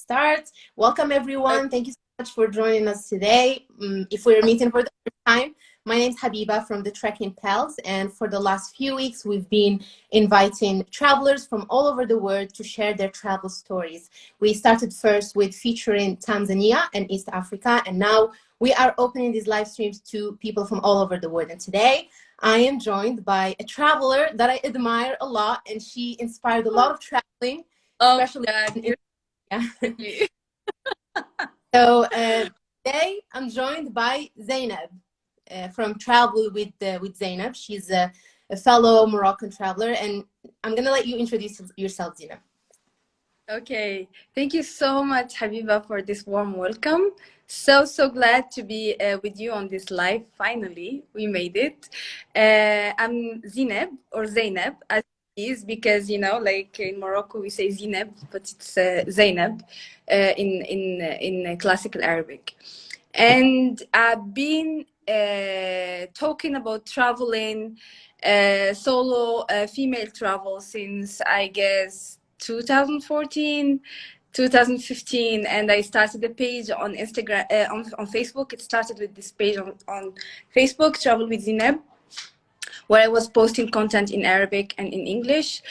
start. Welcome everyone. Thank you so much for joining us today. Um, if we're meeting for the first time, my name is Habiba from the Trekking Pals, and for the last few weeks, we've been inviting travelers from all over the world to share their travel stories. We started first with featuring Tanzania and East Africa, and now we are opening these live streams to people from all over the world. And today, I am joined by a traveler that I admire a lot, and she inspired a lot of traveling, oh, especially in, yeah. so uh, today, I'm joined by Zainab uh, from Travel with uh, with Zainab. She's a, a, fellow Moroccan traveler, and I'm gonna let you introduce yourself, Zainab. Okay, thank you so much, Habiba, for this warm welcome. So so glad to be uh, with you on this live. Finally, we made it. Uh, I'm Zainab or Zainab as is because you know, like in Morocco, we say zineb but it's uh, Zainab uh, in in in classical Arabic. And I've been uh, talking about traveling, uh, solo uh, female travel since I guess 2014, 2015, and I started the page on Instagram, uh, on, on Facebook. It started with this page on, on Facebook, Travel with Zineb, where I was posting content in Arabic and in English.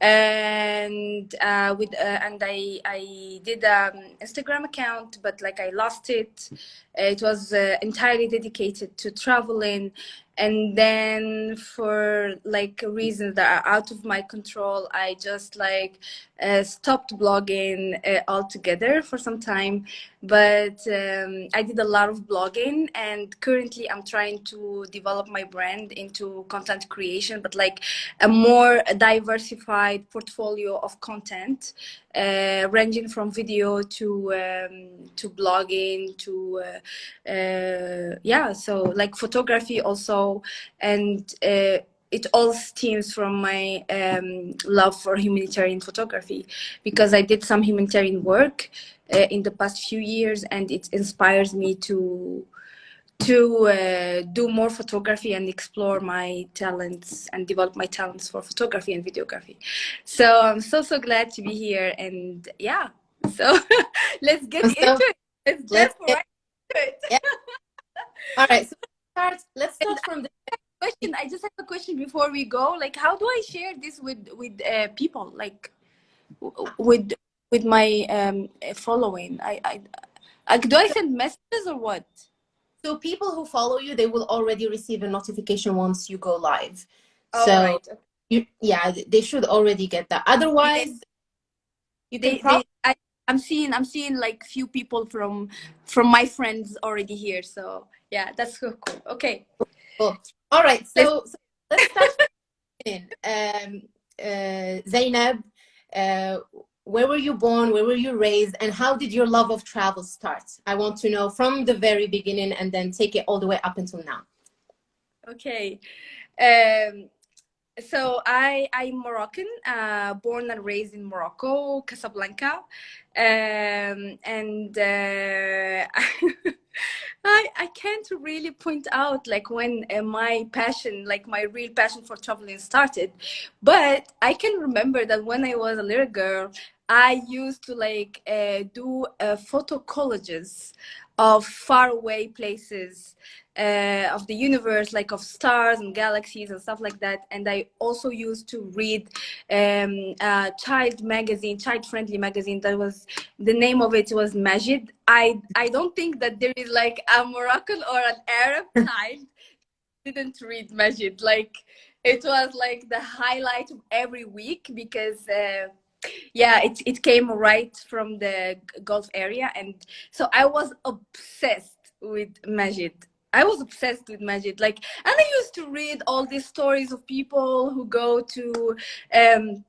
And uh, with uh, and I I did an um, Instagram account, but like I lost it. It was uh, entirely dedicated to traveling, and then for like reasons that are out of my control i just like uh, stopped blogging uh, altogether for some time but um, i did a lot of blogging and currently i'm trying to develop my brand into content creation but like a more diversified portfolio of content uh, ranging from video to um, to blogging to uh, uh, yeah so like photography also. And uh, it all stems from my um, love for humanitarian photography because I did some humanitarian work uh, in the past few years and it inspires me to to uh, do more photography and explore my talents and develop my talents for photography and videography. So I'm so, so glad to be here. And yeah, so let's get into it. Let's, let's get right into it. Yeah. All right, so start, let's start from the question. I just have a question before we go. Like, how do I share this with, with uh, people? Like, with with my um, following? I, I, I, do I send messages or what? So people who follow you, they will already receive a notification once you go live. Oh, so right. you, yeah, they should already get that. Otherwise, you they, they, I, I'm seeing I'm seeing like few people from from my friends already here. So yeah, that's so cool. Okay. Cool. All right. So let's, so let's start. in. Um, uh, Zainab, uh, where were you born where were you raised and how did your love of travel start i want to know from the very beginning and then take it all the way up until now okay um, so i i'm moroccan uh, born and raised in morocco casablanca um, and uh, I, I can't really point out like when uh, my passion like my real passion for traveling started but i can remember that when i was a little girl I used to like uh, do uh, photo collages of faraway places uh, of the universe, like of stars and galaxies and stuff like that. And I also used to read um, a child magazine, child-friendly magazine. That was the name of it was Majid. I I don't think that there is like a Moroccan or an Arab child didn't read Majid. Like it was like the highlight of every week because. Uh, yeah it, it came right from the gulf area and so i was obsessed with majid. I was obsessed with majid. Like and i used to read all these stories of people who go to um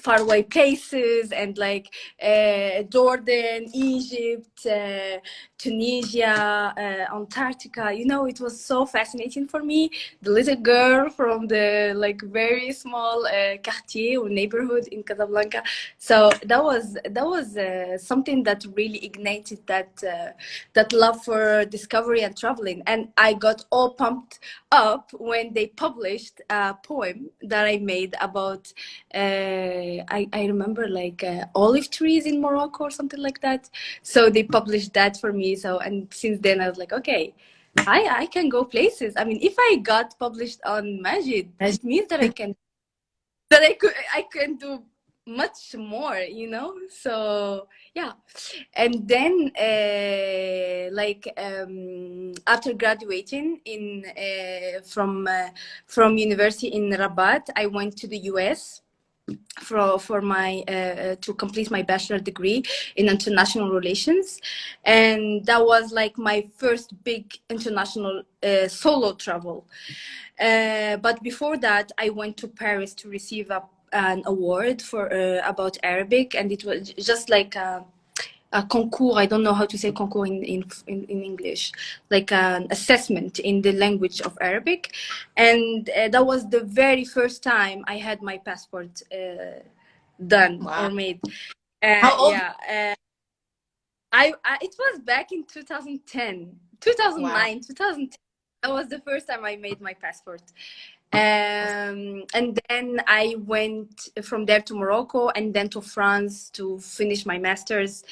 faraway places and like uh, Jordan, Egypt, uh, Tunisia, uh, Antarctica. You know, it was so fascinating for me. The little girl from the like very small uh, quartier or neighborhood in Casablanca. So that was that was uh, something that really ignited that uh, that love for discovery and traveling. And I got all pumped up when they published a poem that I made about uh, I, I remember like uh, olive trees in Morocco or something like that. So they published that for me. So and since then I was like, okay, I I can go places. I mean, if I got published on Majid, it means that I can that I could I can do much more you know so yeah and then uh, like um, after graduating in uh, from uh, from university in rabat i went to the us for for my uh, to complete my bachelor degree in international relations. And that was like my first big international uh, solo travel. Uh, but before that i went to paris to receive a an award for uh, about Arabic, and it was just like a, a concours. I don't know how to say concours in, in in, English, like an assessment in the language of Arabic, and uh, that was the very first time I had my passport uh, done wow. or made. Uh, how old? Yeah, uh, I, I it was back in 2010, 2009, wow. 2010. That was the first time I made my passport um, and then I went from there to Morocco and then to France to finish my master's.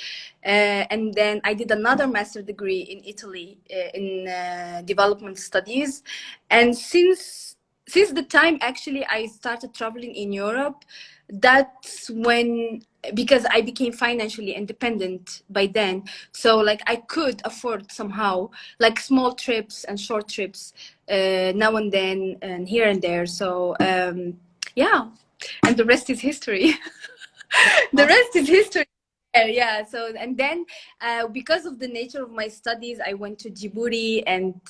Uh, and then I did another master degree in Italy uh, in uh, development studies. And since, since the time actually I started traveling in Europe, that's when because I became financially independent by then. So like I could afford somehow like small trips and short trips uh, now and then and here and there. So um, yeah, and the rest is history. the rest is history. Yeah, so and then uh, because of the nature of my studies, I went to Djibouti and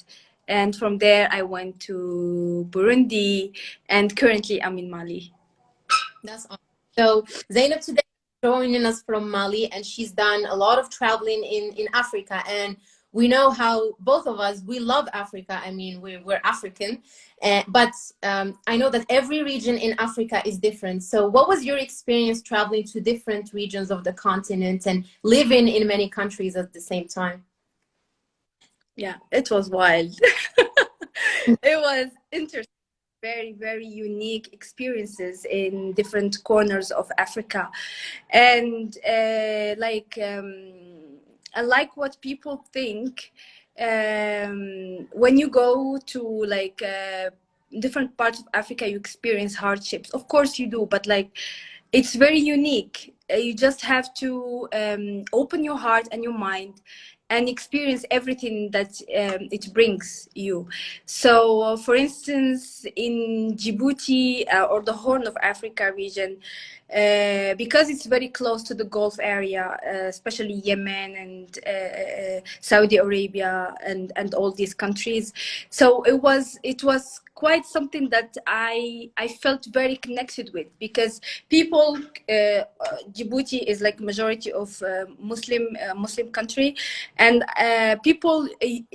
and from there I went to Burundi and currently I'm in Mali. That's awesome. So Zainab today joining us from Mali and she's done a lot of traveling in, in Africa and we know how both of us, we love Africa. I mean, we're, we're African, uh, but um, I know that every region in Africa is different. So what was your experience traveling to different regions of the continent and living in many countries at the same time? Yeah, it was wild. it was interesting very, very unique experiences in different corners of Africa. And uh, like, um, I like what people think um, when you go to like uh, different parts of Africa, you experience hardships. Of course you do, but like, it's very unique. Uh, you just have to um, open your heart and your mind and experience everything that um, it brings you. So, for instance, in Djibouti uh, or the Horn of Africa region, uh, because it's very close to the Gulf area, uh, especially Yemen and uh, uh, Saudi Arabia and, and all these countries. So it was it was quite something that I I felt very connected with because people uh, Djibouti is like majority of Muslim Muslim country. And people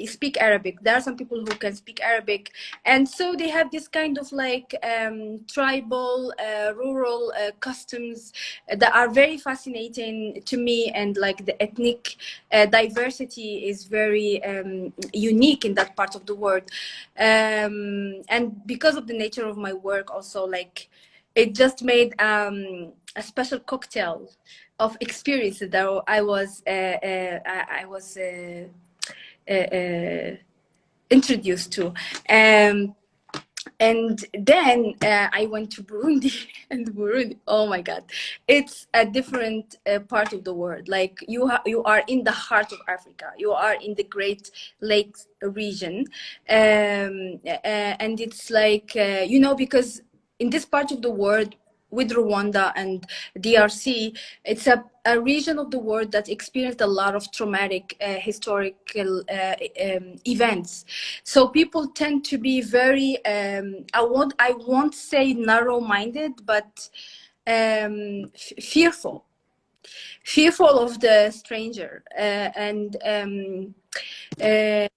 speak Arabic. There are some people who can speak Arabic. And so they have this kind of like um, tribal rural uh, customs that are very fascinating to me and like the ethnic diversity is very um, unique in that part of the world um, and because of the nature of my work also like it just made um, a special cocktail of experiences that I was uh, uh, I, was uh, uh, uh introduced to. Um, and then uh, I went to Burundi and Burundi. Oh my God, it's a different uh, part of the world. Like you, you are in the heart of Africa. You are in the Great Lakes region, um, uh, and it's like you know because in this part of the world with Rwanda and DRC, it's a, a region of the world that experienced a lot of traumatic uh, historical uh, um, events. So people tend to be very, um, I won't, I won't say narrow-minded, but um, fearful, fearful of the stranger uh, and um, uh,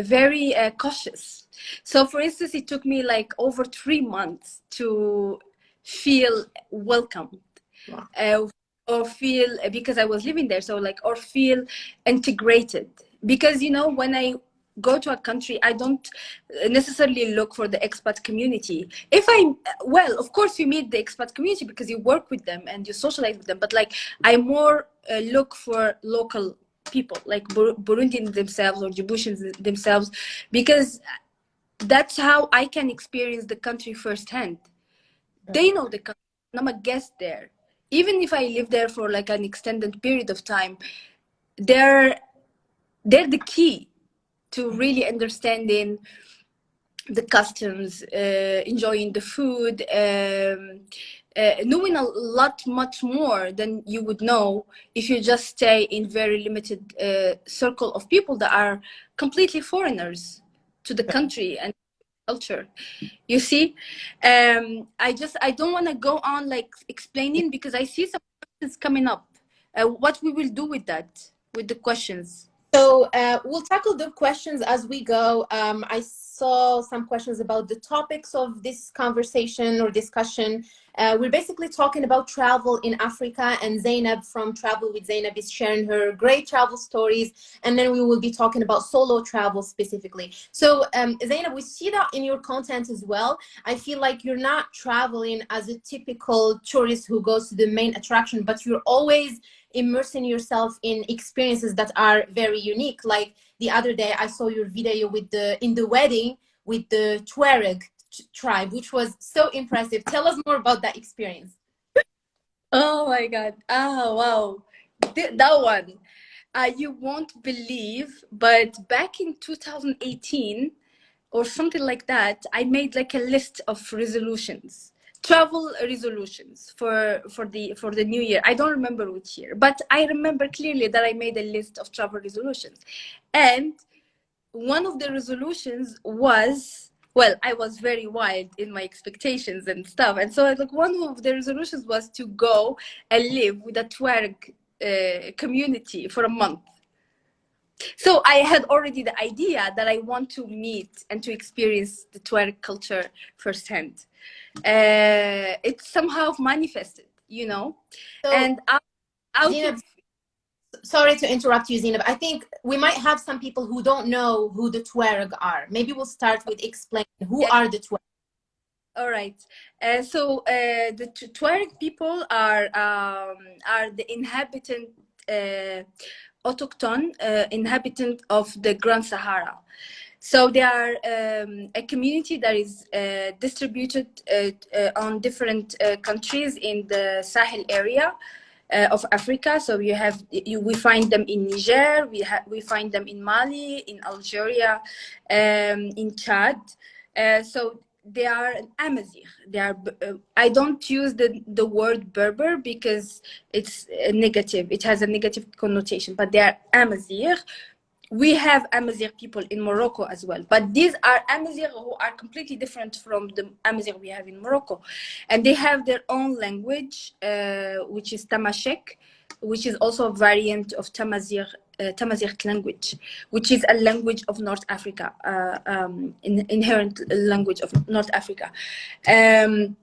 very uh, cautious. So for instance, it took me like over three months to feel welcomed wow. uh, or feel because I was living there. So like, or feel integrated because, you know, when I go to a country, I don't necessarily look for the expat community. If I, well, of course you meet the expat community because you work with them and you socialize with them, but like I more uh, look for local people, like Bur Burundians themselves or Djiboutians themselves, because that's how I can experience the country firsthand. They know the country. I'm a guest there. Even if I live there for like an extended period of time, they're they're the key to really understanding the customs, uh, enjoying the food, um, uh, knowing a lot much more than you would know if you just stay in very limited uh, circle of people that are completely foreigners to the country and culture. You see? Um, i just i don't want to go on like explaining because i see some questions coming up. Uh, what we will do with that with the questions so uh, we'll tackle the questions as we go. Um, I saw some questions about the topics of this conversation or discussion. Uh, we're basically talking about travel in Africa and Zainab from Travel with Zainab is sharing her great travel stories. And then we will be talking about solo travel specifically. So um, Zainab, we see that in your content as well. I feel like you're not traveling as a typical tourist who goes to the main attraction, but you're always immersing yourself in experiences that are very unique. Like the other day, I saw your video with the in the wedding with the Tuareg tribe, which was so impressive. Tell us more about that experience. Oh my God! Ah, wow, that one. Uh, you won't believe, but back in 2018 or something like that, I made like a list of resolutions travel resolutions for for the for the new year. I don't remember which year but i remember clearly that i made a list of travel resolutions. And one of the resolutions was well i was very wild in my expectations and stuff. And so like one of the resolutions was to go and live with a Tuareg uh, community for a month. So I had already the idea that I want to meet and to experience the Tuareg culture firsthand. Uh, it's somehow manifested, you know. So, and out, out Zainab, of... sorry to interrupt you, Zainab. I think we might have some people who don't know who the Tuareg are. Maybe we'll start with explaining who yeah. are the Tuareg. All right. Uh, so uh, the Tuareg people are um, are the inhabitant uh, autochthone uh, inhabitant of the Grand Sahara. So they are um, a community that is uh, distributed uh, uh on different uh, countries in the Sahel area uh, of Africa. So you have you, we find them in Niger, we we find them in Mali, in Algeria, um, in Chad. so they are an Amazigh. They are. Uh, I don't use the the word Berber because it's negative. It has a negative connotation. But they are Amazigh. We have Amazigh people in Morocco as well. But these are Amazigh who are completely different from the Amazigh we have in Morocco, and they have their own language, uh, which is Tamashek, which is also a variant of Tamazight uh, Tamazight language, which is a language of North Africa, uh, um, in, inherent language of North Africa. Um,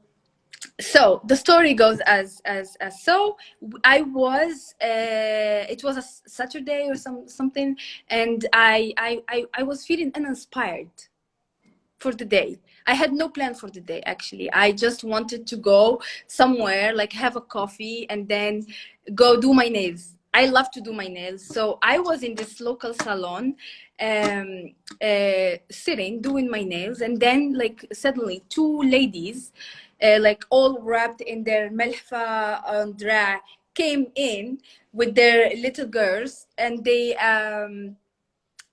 so the story goes as as as so i was uh, it was a saturday or some something and I, I i i was feeling uninspired for the day i had no plan for the day actually i just wanted to go somewhere like have a coffee and then go do my nails I love to do my nails. So I was in this local salon, um, uh, sitting, doing my nails. And then like suddenly two ladies, uh, like all wrapped in their melfa and dra came in with their little girls and they, um,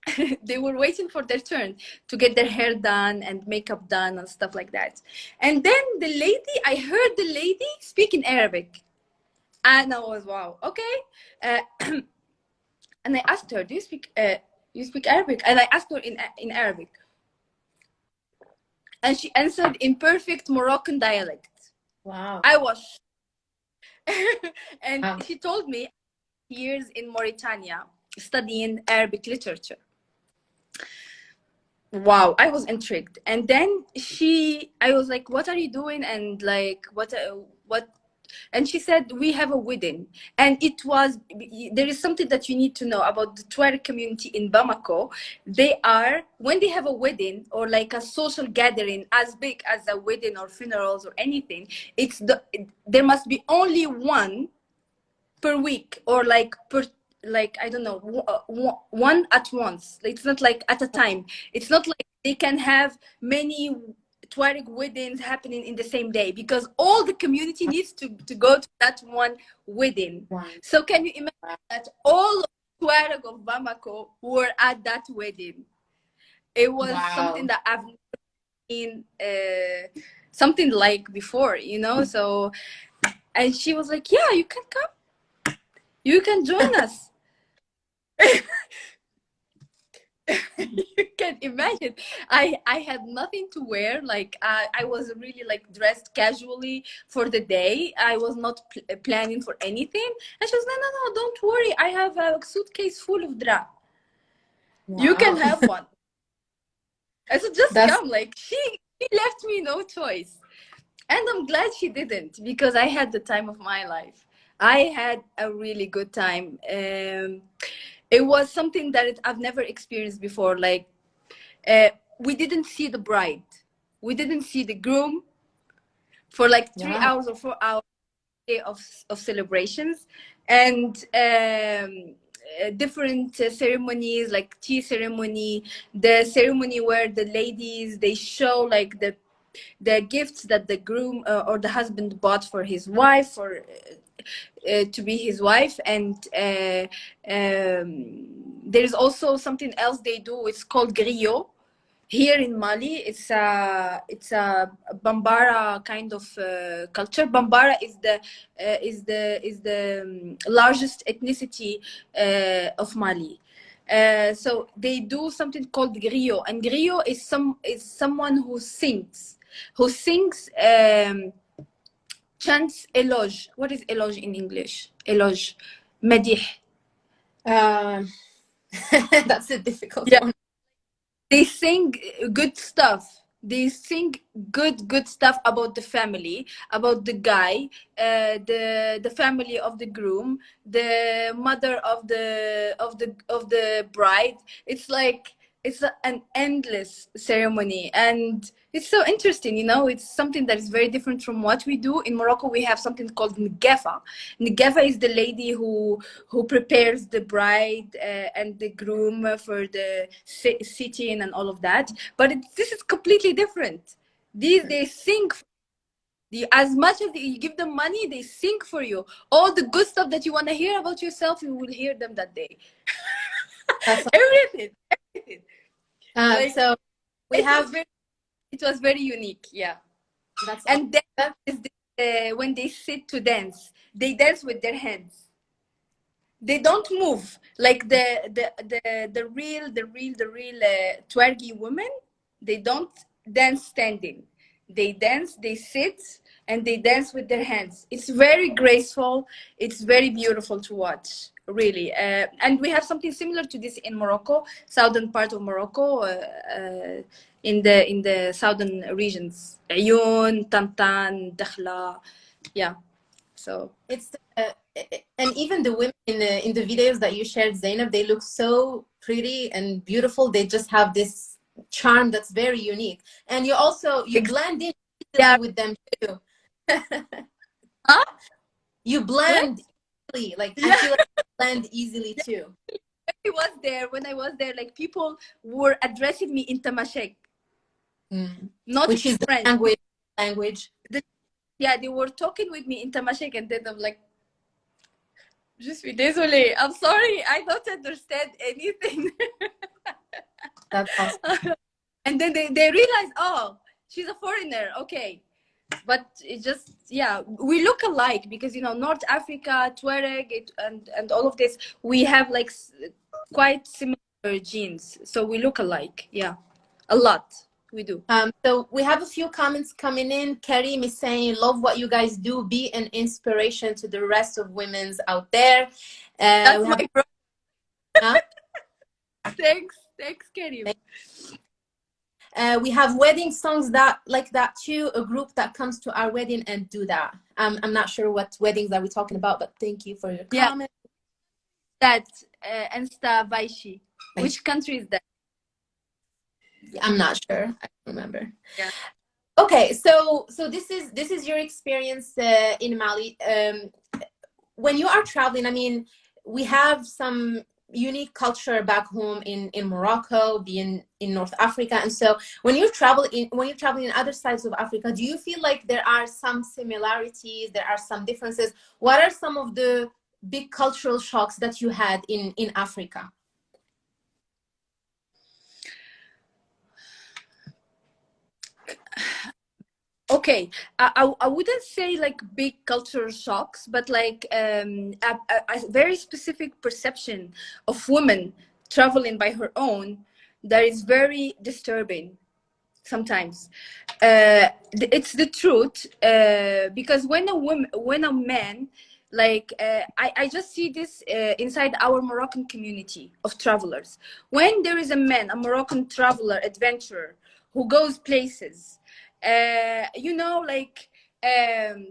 they were waiting for their turn to get their hair done and makeup done and stuff like that. And then the lady, I heard the lady speak in Arabic and I was wow, okay. Uh, and I asked her, do you speak uh, you speak Arabic? And I asked her in in Arabic, and she answered in perfect Moroccan dialect. Wow! I was, and wow. she told me years in Mauritania studying Arabic literature. Wow, I was intrigued, and then she, I was like, "What are you doing?" And like, what, uh, what and she said we have a wedding. And it was there is something that you need to know about the Tuareg community in Bamako. They are when they have a wedding or like a social gathering as big as a wedding or funerals or anything it's the there must be only one per week or like per like i don't know uh, one at once. It's not like at a time. It's not like they can have many Tuareg weddings happening in the same day because all the community needs to, to go to that one wedding. Wow. So can you imagine that all of Tuareg of Bamako were at that wedding? It was wow. something that I've never seen uh, something like before, you know. So, and she was like, "Yeah, you can come. You can join us." you can imagine. I i had nothing to wear like i i was really like dressed casually for the day. I was not pl planning for anything. And she was no no no don't worry. I have a suitcase full of dra wow. you can have one. I said just That's... come like she she left me no choice. And i'm glad she didn't because i had the time of my life. I had a really good time. Um it was something that it, I've never experienced before. Like, uh, we didn't see the bride, we didn't see the groom for like three yeah. hours or four hours of of celebrations, and um, uh, different uh, ceremonies like tea ceremony, the ceremony where the ladies they show like the the gifts that the groom uh, or the husband bought for his wife or uh, to be his wife. And uh, um, there's also something else they do. It's called griot. Here in Mali it's a it's a Bambara kind of uh, culture. Bambara is the uh, is the is the um, largest ethnicity uh, of Mali. Uh, so they do something called griot. And griot is some is someone who sings who sings um, chants eloge. What is eloge in English? Eloge. Madih. Uh, that's a difficult yeah. one. They sing good stuff. They sing good, good stuff about the family, about the guy, uh, the the family of the groom, the mother of the of the of the bride. It's like it's a, an endless ceremony and it's so interesting you know? It's something that is very different from what we do. In morocco we have something called ngefa. Ngefa is the lady who who prepares the bride uh, and the groom for the sitting and all of that. But it, this is completely different. These they sing the, as much as you give them money they sing for you. All the good stuff that you want to hear about yourself you will hear them that day. Everything everything uh, like, so we have very, it was very unique yeah. That's and awesome. then is the, uh, when they sit to dance they dance with their hands. They don't move. Like the the the, the real the real the real uh, twergy women they don't dance standing. They dance they sit and they dance with their hands. It's very graceful. It's very beautiful to watch really. Uh, and we have something similar to this in morocco southern part of morocco uh, uh, in the in the southern regions. Ayoun, Tantan, Dakhla yeah. So it's uh, and even the women in the in the videos that you shared Zainab they look so pretty and beautiful. They just have this charm that's very unique. And you also you blend in yeah. with them too huh? you blend easily like yeah. I feel like blend easily too I was there when I was there like people were addressing me in Tamashek mm. not which is French. the language language the, yeah they were talking with me in Tamashek and then I'm like Je suis désolée. I'm sorry. I don't understand anything. That's awesome. and then they, they realize, oh, she's a foreigner. Okay but it just yeah we look alike because you know north africa tuareg it, and and all of this we have like quite similar genes. So we look alike yeah a lot we do. Um so we have a few comments coming in. Karim is saying love what you guys do. Be an inspiration to the rest of women's out there. Uh, That's my have... huh? thanks thanks karim uh, we have wedding songs that like that too. A group that comes to our wedding and do that. Um, I'm not sure what weddings are we talking about, but thank you for your Yeah. comment. That uh, Ensta Vaishi. Which country is that? I'm not sure. I don't remember. Yeah. Okay, so so this is this is your experience uh, in Mali. Um, when you are traveling, I mean, we have some unique culture back home in in Morocco, being in North Africa, and so when you travel in when you travel in other sides of Africa, do you feel like there are some similarities? There are some differences. What are some of the big cultural shocks that you had in in Africa? okay I, I, I wouldn't say like big cultural shocks but like um, a, a, very specific perception of women traveling by her own that is very disturbing sometimes. Uh, it's the truth uh, because when a woman when a man like uh, I, I just see this uh, inside our moroccan community of travelers. When there is a man a moroccan traveler adventurer who goes places uh, you know, like um,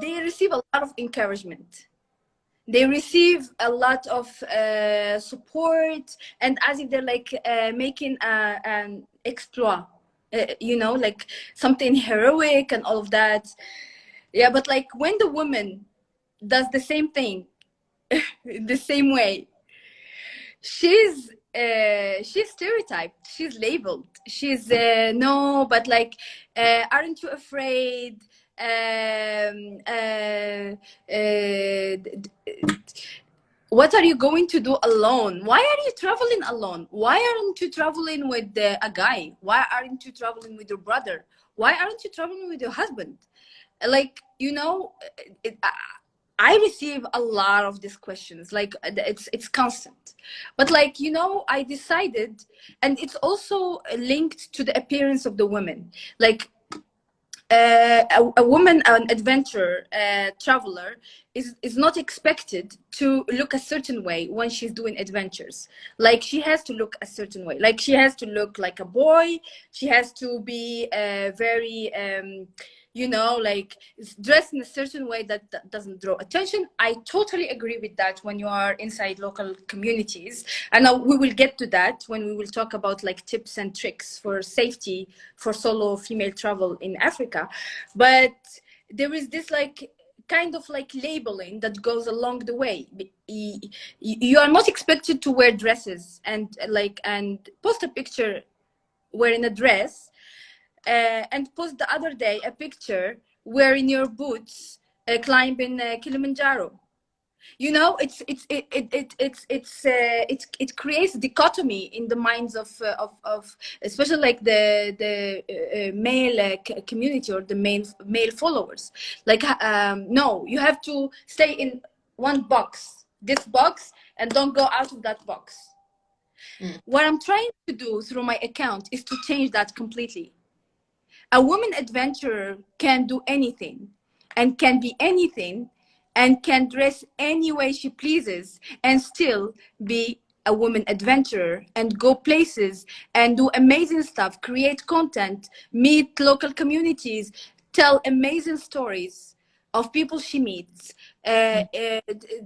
they receive a lot of encouragement. They receive a lot of uh, support, and as if they're like uh, making a, an exploit, uh, you know, like something heroic and all of that. Yeah, but like when the woman does the same thing, the same way, she's uh, she's stereotyped. She's labeled. She's uh, no but like uh, aren't you afraid? Um, uh, uh, what are you going to do alone? Why are you traveling alone? Why aren't you traveling with a guy? Why aren't you traveling with your brother? Why aren't you traveling with your husband? Like you know it, I receive a lot of these questions. Like it's it's constant. But like you know, I decided, and it's also linked to the appearance of the women. Like uh, a, a, woman, an adventurer, uh, traveler, is is not expected to look a certain way when she's doing adventures. Like she has to look a certain way. Like she has to look like a boy. She has to be uh, very. Um, you know, like dressed in a certain way that, that, doesn't draw attention. I totally agree with that when you are inside local communities. And we will get to that when we will talk about like tips and tricks for safety for solo female travel in Africa. But there is this like kind of like labeling that goes along the way. You are not expected to wear dresses and like and post a picture wearing a dress uh, and post the other day a picture wearing your boots uh, climbing uh, Kilimanjaro. You know, it's it's it it, it it's it's uh, it it creates dichotomy in the minds of uh, of of especially like the the uh, male community or the male male followers. Like, um, no, you have to stay in one box, this box, and don't go out of that box. Mm. What I'm trying to do through my account is to change that completely a woman adventurer can do anything and can be anything and can dress any way she pleases and still be a woman adventurer and go places and do amazing stuff, create content, meet local communities, tell amazing stories of people she meets, uh, uh,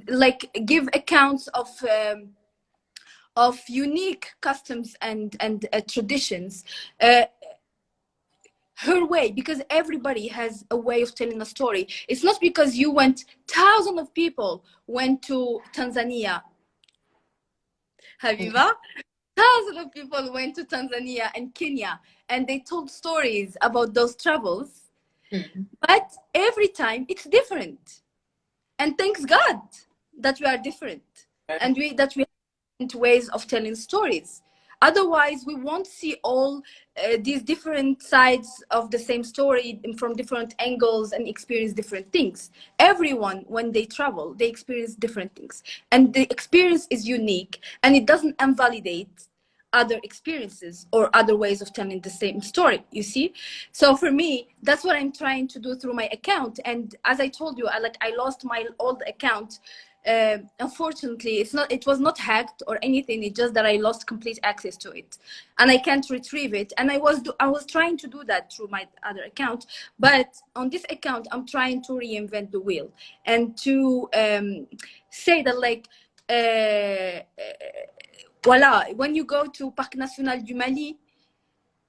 like give accounts of um, of unique customs and and uh, traditions. Her way because everybody has a way of telling a story. It's not because you went thousands of people went to tanzania. Habiba thousands of people went to tanzania and kenya and they told stories about those travels. Mm-hmm. but every time it's different. And thanks god that we are different and we that we have ways of telling stories otherwise we won't see all uh, these different sides of the same story from different angles and experience different things. Everyone when they travel they experience different things. And the experience is unique and it doesn't invalidate other experiences or other ways of telling the same story you see? So for me that's what i'm trying to do through my account. And as i told you i like i lost my old account uh, unfortunately it's not it was not hacked or anything it's just that i lost complete access to it. And i can't retrieve it. And i was do, i was trying to do that through my other account but on this account i'm trying to reinvent the wheel and to um, say that like uh, voila when you go to parc national du mali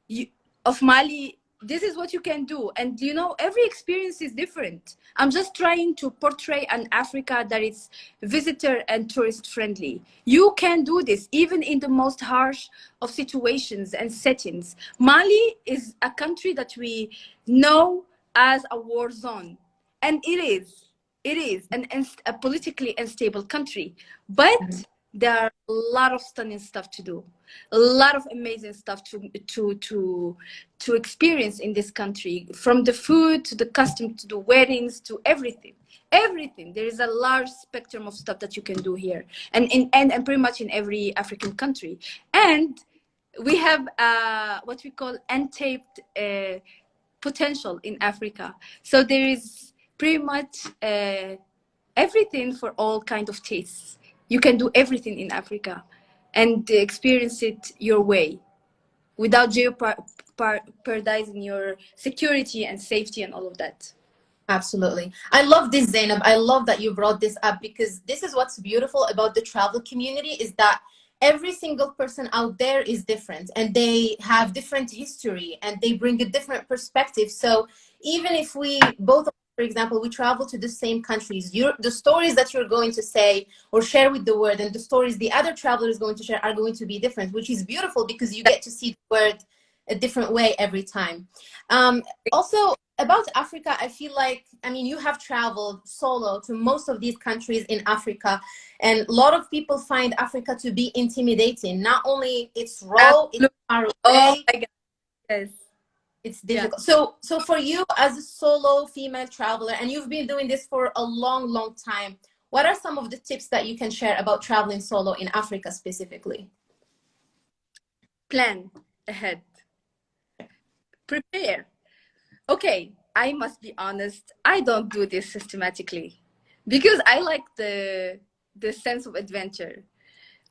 you, of mali this is what you can do. And you know every experience is different. I'm just trying to portray an africa that is visitor and tourist friendly. You can do this even in the most harsh of situations and settings. Mali is a country that we know as a war zone. And it is. It is an, a politically unstable country. But mm -hmm there are a lot of stunning stuff to do a lot of amazing stuff to to to to experience in this country from the food to the custom to the weddings to everything. Everything. There is a large spectrum of stuff that you can do here and in and, and pretty much in every african country. And we have uh, what we call untaped uh, potential in africa. So there is pretty much uh, everything for all kind of tastes you can do everything in Africa and experience it your way without jeopardizing your security and safety and all of that. Absolutely. I love this, Zainab. I love that you brought this up because this is what's beautiful about the travel community is that every single person out there is different and they have different history and they bring a different perspective. So even if we both for example, we travel to the same countries. You're, the stories that you're going to say or share with the world and the stories the other traveler is going to share are going to be different, which is beautiful because you get to see the world a different way every time. Um, also, about Africa, I feel like, I mean, you have traveled solo to most of these countries in Africa, and a lot of people find Africa to be intimidating. Not only it's raw, it's far away. Oh my God. Yes it's difficult. Yeah. so so for you as a solo female traveler and you've been doing this for a long long time what are some of the tips that you can share about traveling solo in africa specifically? Plan ahead. Prepare. Okay i must be honest i don't do this systematically because i like the the sense of adventure.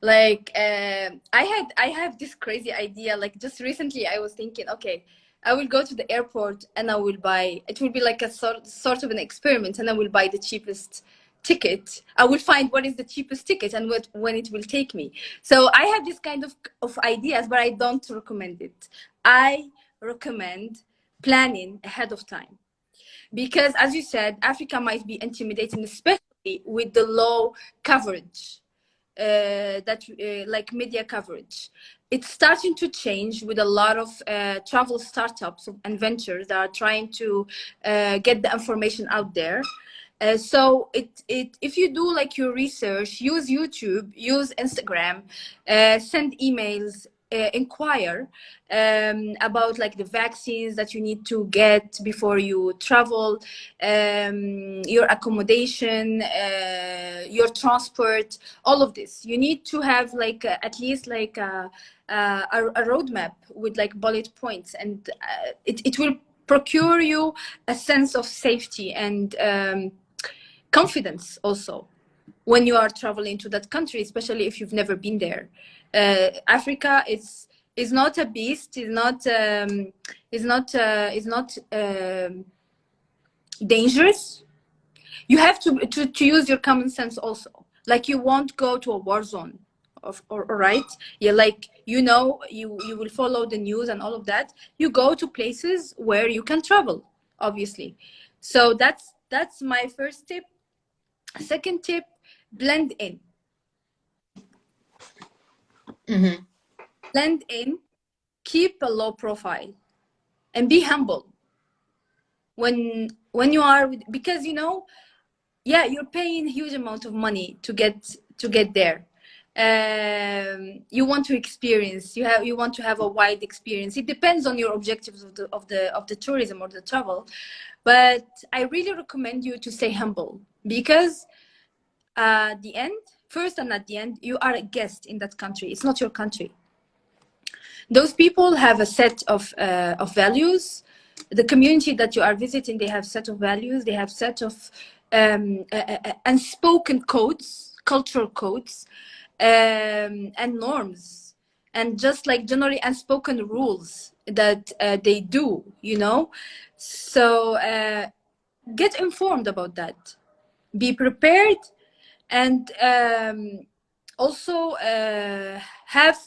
Like uh, i had i have this crazy idea like just recently i was thinking okay I will go to the airport and I will buy, it will be like a sort, sort of an experiment and I will buy the cheapest ticket. I will find what is the cheapest ticket and what, when it will take me. So I have this kind of, of ideas, but I don't recommend it. I recommend planning ahead of time. Because as you said, Africa might be intimidating, especially with the low coverage uh, that uh, like media coverage it's starting to change with a lot of uh, travel startups and ventures that are trying to uh, get the information out there. Uh, so it, it, if you do like your research, use YouTube, use Instagram, uh, send emails, uh, inquire um, about like the vaccines that you need to get before you travel, um, your accommodation, uh, your transport, all of this. You need to have like at least like a, a, a, roadmap with like bullet points and uh, it, it will procure you a sense of safety and um, confidence also when you are traveling to that country, especially if you've never been there uh, Africa is is not a beast. Is not um, is not uh, is not um, dangerous. You have to, to to use your common sense also. Like you won't go to a war zone. Of, or, or right yeah like you know you you will follow the news and all of that you go to places where you can travel obviously so that's that's my first tip second tip blend in Mm-hmm. Blend in, keep a low profile, and be humble. When when you are with, because you know, yeah, you're paying huge amount of money to get to get there. Um, you want to experience. You have you want to have a wide experience. It depends on your objectives of the of the of the tourism or the travel, but I really recommend you to stay humble because uh, the end first and at the end, you are a guest in that country. It's not your country. Those people have a set of, uh, of values. The community that you are visiting, they have set of values. They have set of um, uh, unspoken codes, cultural codes, um, and norms, and just like generally unspoken rules that uh, they do, you know. So uh, get informed about that. Be prepared, and um, also uh, have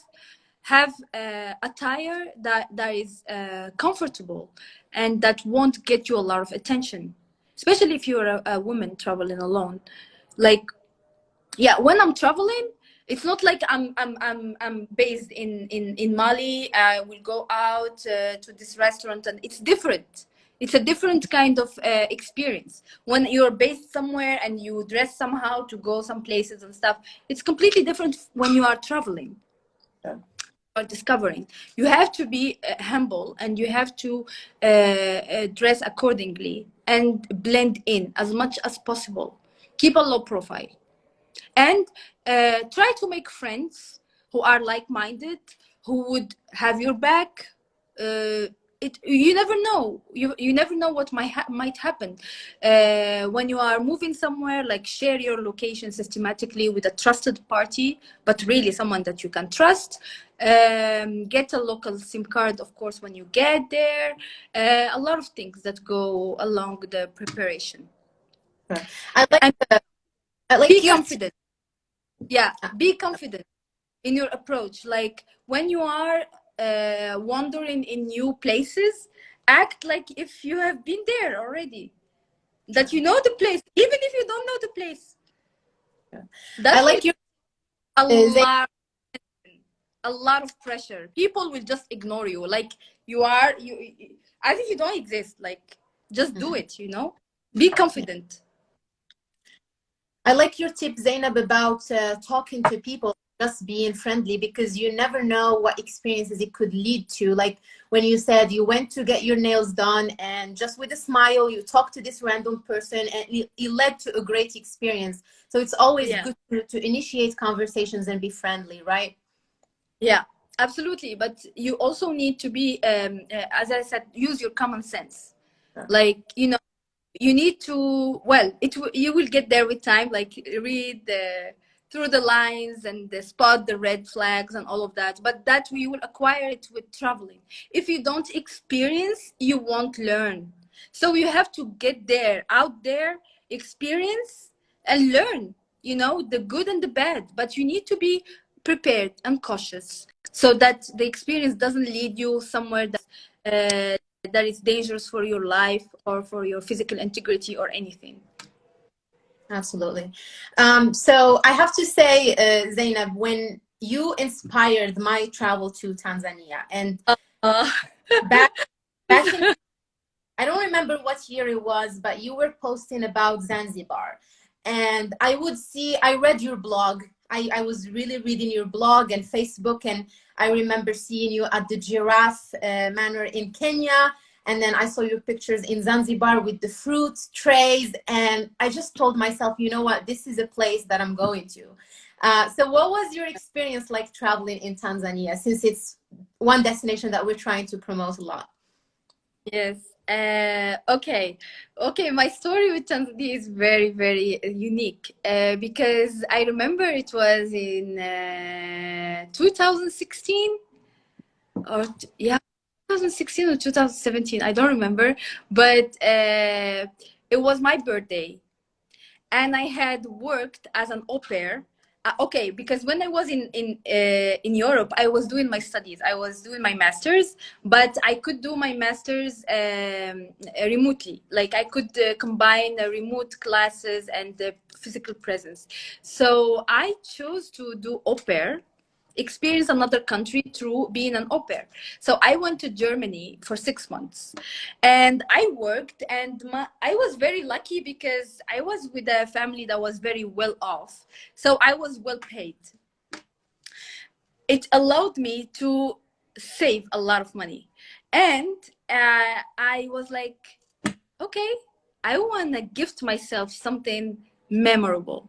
have uh, attire that that is uh, comfortable and that won't get you a lot of attention especially if you're a, a woman traveling alone like yeah when i'm traveling it's not like I'm I'm I'm I'm based in in in Mali. I will go out uh, to this restaurant, and it's different. It's a different kind of uh, experience when you're based somewhere and you dress somehow to go some places and stuff. It's completely different when you are traveling. Yeah. Or discovering, you have to be uh, humble and you have to uh, uh, dress accordingly and blend in as much as possible. Keep a low profile and uh, try to make friends who are like-minded, who would have your back. Uh, it, you never know. You, you never know what might, ha might happen. Uh, when you are moving somewhere, like share your location systematically with a trusted party, but really someone that you can trust. Um, get a local SIM card, of course, when you get there. Uh, a lot of things that go along the preparation. I like, the, I like be confident yeah be confident in your approach. Like when you are uh, wandering in new places act like if you have been there already. That you know the place even if you don't know the place. That's I like you a lot a lot of pressure. People will just ignore you. Like you are you i think you don't exist. Like just do mm-hmm. it you know? Be confident I like your tip, Zainab, about uh, talking to people, just being friendly, because you never know what experiences it could lead to. Like when you said you went to get your nails done and just with a smile, you talked to this random person and it, it led to a great experience. So it's always yeah. good to, to initiate conversations and be friendly, right? Yeah, absolutely. But you also need to be, um, uh, as I said, use your common sense. Like, you know, you need to well it you will get there with time like read the through the lines and the spot the red flags and all of that but that you will acquire it with traveling. If you don't experience you won't learn. So you have to get there out there experience and learn you know the good and the bad but you need to be prepared and cautious so that the experience doesn't lead you somewhere that uh, that is dangerous for your life or for your physical integrity or anything. Absolutely. Um, so I have to say, uh, Zainab, when you inspired my travel to Tanzania and uh, back, back in, I don't remember what year it was, but you were posting about Zanzibar and I would see, I read your blog. I, I was really reading your blog and Facebook and I remember seeing you at the Giraffe uh, Manor in Kenya. And then I saw your pictures in Zanzibar with the fruit trays. And I just told myself, you know what, this is a place that I'm going to. Uh, so what was your experience like traveling in Tanzania since it's one destination that we're trying to promote a lot? Yes. Uh, okay. Okay. My story with Tanzania is very, very unique uh, because I remember it was in uh, 2016 or yeah, 2016 or 2017 i don't remember but uh, it was my birthday and i had worked as an au pair uh, okay because when i was in in uh, in europe i was doing my studies. I was doing my masters but i could do my masters um, remotely. Like i could uh, combine remote classes and the physical presence. So i chose to do au pair experience another country through being an au pair. So I went to Germany for six months and I worked and my, I was very lucky because I was with a family that was very well off. So I was well paid. It allowed me to save a lot of money. And uh, I was like, okay, I want to gift myself something memorable.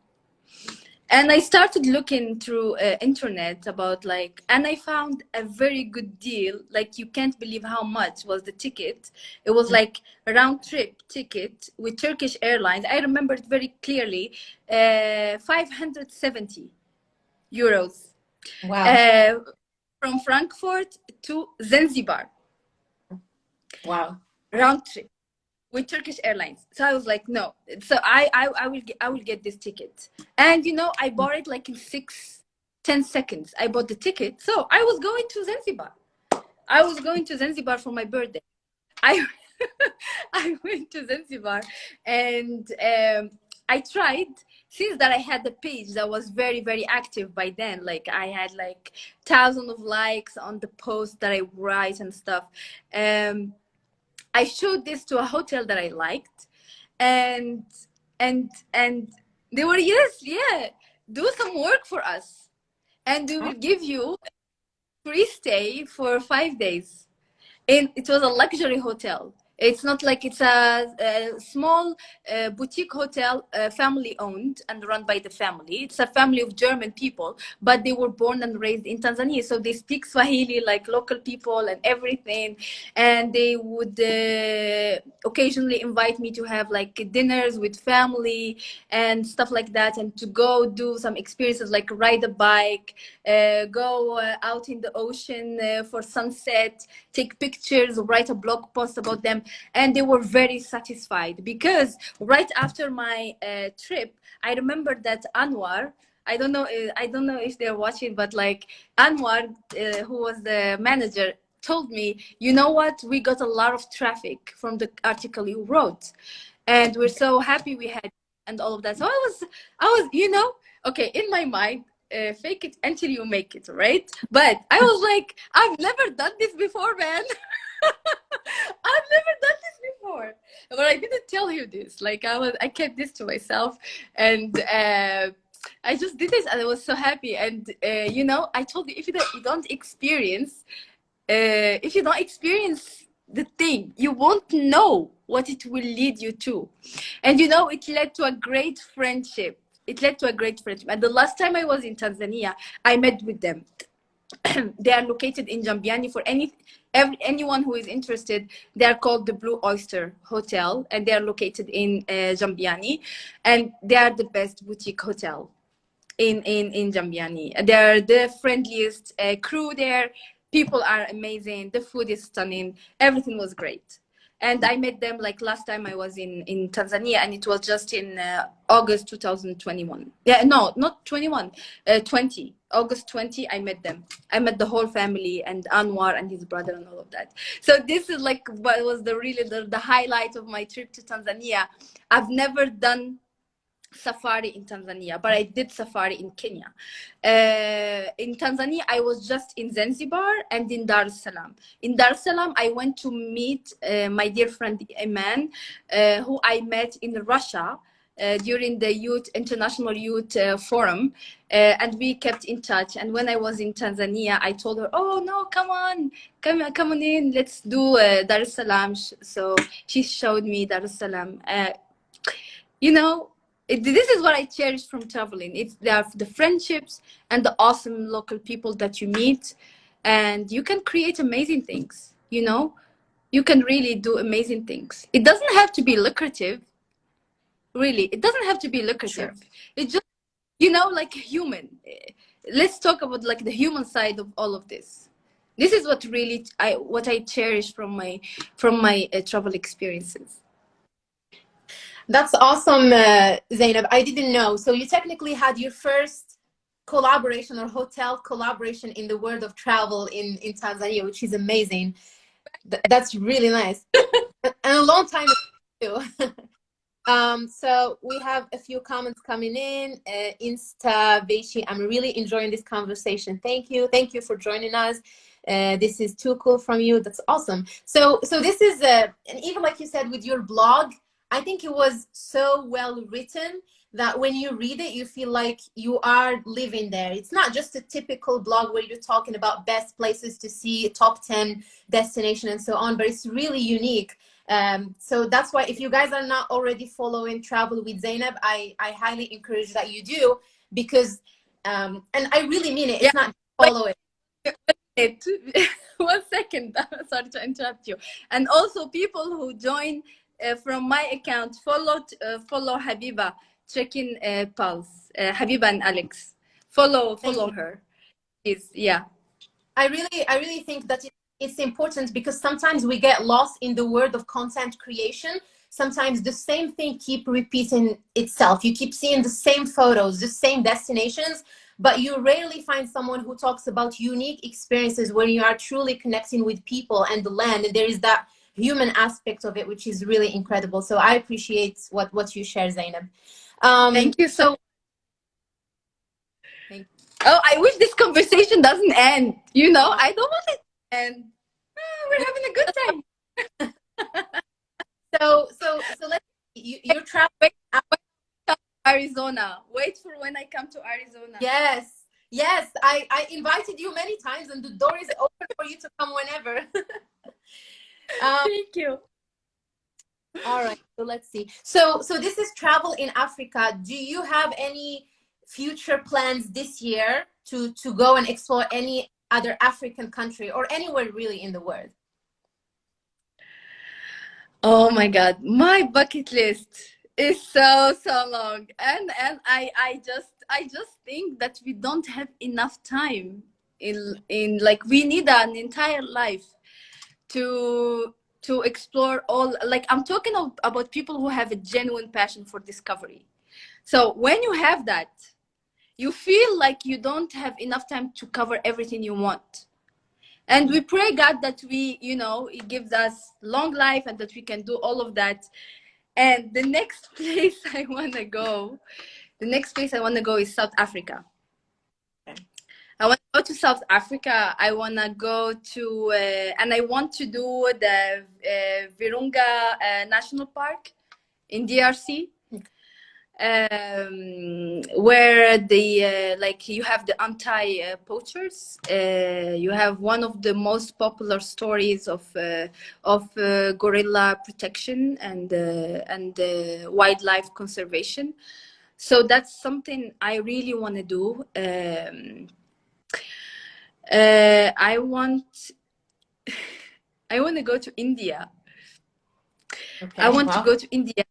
And I started looking through uh, internet about like, and I found a very good deal. Like you can't believe how much was the ticket. It was like a round trip ticket with Turkish Airlines. I remember it very clearly, uh, 570 euros. Wow. Uh, from Frankfurt to Zanzibar. Wow. Round trip with Turkish Airlines. So I was like, no. So I, I, I will get, I will get this ticket. And you know, I bought it like in six, ten seconds. I bought the ticket. So I was going to Zanzibar. I was going to Zanzibar for my birthday. I, I went to Zanzibar and um, I tried since that I had the page that was very, very active by then. Like I had like thousands of likes on the post that I write and stuff. Um, I showed this to a hotel that I liked, and and and they were yes, yeah, do some work for us, and we will give you free stay for five days. And it was a luxury hotel it's not like it's a, a small uh, boutique hotel, uh, family owned and run by the family. It's a family of German people, but they were born and raised in Tanzania. So they speak Swahili like local people and everything. And they would uh, occasionally invite me to have like dinners with family and stuff like that. And to go do some experiences like ride a bike, uh, go uh, out in the ocean uh, for sunset, take pictures, write a blog post about them. And they were very satisfied because right after my uh, trip i remember that anwar i don't know uh, i don't know if they're watching but like anwar uh, who was the manager told me you know what? We got a lot of traffic from the article you wrote and we're so happy we had and all of that. So i was i was you know okay in my mind uh, fake it until you make it right but i was like i've never done this before man I've never done this before, but I didn't tell you this. Like I was, I kept this to myself, and uh, I just did this, and I was so happy. And uh, you know, I told you if you don't, you don't experience, uh, if you don't experience the thing, you won't know what it will lead you to. And you know, it led to a great friendship. It led to a great friendship. And the last time I was in Tanzania, I met with them. they are located in Jambiani for any every, anyone who is interested, they are called the Blue Oyster Hotel, and they are located in uh, Jambiani, and they are the best boutique hotel in in in Jambiani. They are the friendliest uh, crew there. People are amazing. The food is stunning. Everything was great and I met them like last time I was in in Tanzania, and it was just in uh, August 2021. Yeah, no, not 21, uh, 20. August 20, I met them. I met the whole family and Anwar and his brother and all of that. So this is like what was the really the, the highlight of my trip to Tanzania. I've never done safari in Tanzania, but I did safari in Kenya. Uh, in Tanzania, I was just in Zanzibar and in Dar es Salaam. In Dar es Salaam, I went to meet uh, my dear friend Iman, uh, who I met in Russia. Uh, during the youth international youth uh, forum uh, and we kept in touch and when i was in tanzania i told her oh no come on come, come on in let's do dar es salaam so she showed me dar es salaam you know it, this is what I cherish from traveling. It's the, the friendships and the awesome local people that you meet, and you can create amazing things. You know, you can really do amazing things. It doesn't have to be lucrative. Really, it doesn't have to be lucrative. Sure. It just, you know, like human. Let's talk about like the human side of all of this. This is what really I what I cherish from my from my uh, travel experiences. That's awesome, uh, Zainab. I didn't know. So you technically had your first collaboration or hotel collaboration in the world of travel in, in Tanzania, which is amazing. Th that's really nice. and a long time too. um, so we have a few comments coming in. Uh, Insta Veishi, I'm really enjoying this conversation. Thank you. Thank you for joining us. Uh, this is too cool from you. That's awesome. So, so this is, uh, and even like you said with your blog, I think it was so well written that when you read it, you feel like you are living there. It's not just a typical blog where you're talking about best places to see, top 10 destination and so on, but it's really unique. Um, so that's why if you guys are not already following Travel with Zainab, I, I highly encourage that you do because um, and I really mean it. It's yeah. not follow it. One second, sorry to interrupt you. And also, people who join from my account follow uh, follow Habiba, checking uh, Pulse, uh, Habiba and Alex. Follow follow her. Is yeah. I really I really think that it's important because sometimes we get lost in the world of content creation sometimes the same thing keep repeating itself you keep seeing the same photos the same destinations but you rarely find someone who talks about unique experiences when you are truly connecting with people and the land and there is that human aspect of it which is really incredible so i appreciate what what you share zainab um, thank you so thank oh i wish this conversation doesn't end you know i don't want it to end oh, we're having a good time so so so let's you, you're traveling Arizona. Wait for when I come to Arizona. Yes. Yes, I, I invited you many times and the door is open for you to come whenever. um, Thank you. All right, so let's see. So so this is travel in Africa. Do you have any future plans this year to to go and explore any other African country or anywhere really in the world? Oh my god, my bucket list is so so long and and i i just i just think that we don't have enough time in in like we need an entire life to to explore all like i'm talking about people who have a genuine passion for discovery. So when you have that you feel like you don't have enough time to cover everything you want. And we pray god that we you know he gives us long life and that we can do all of that. And the next place I want to go, the next place I want to go is South Africa. I want to go to South Africa. I want to go to, uh, and I want to do the uh, Virunga uh, National Park in DRC um, where the uh, like you have the anti poachers uh, you have one of the most popular stories of uh, of gorilla protection and and wildlife conservation. So that's something i really want to do. Um, i want i want to go to india okay. i want wow. to go to india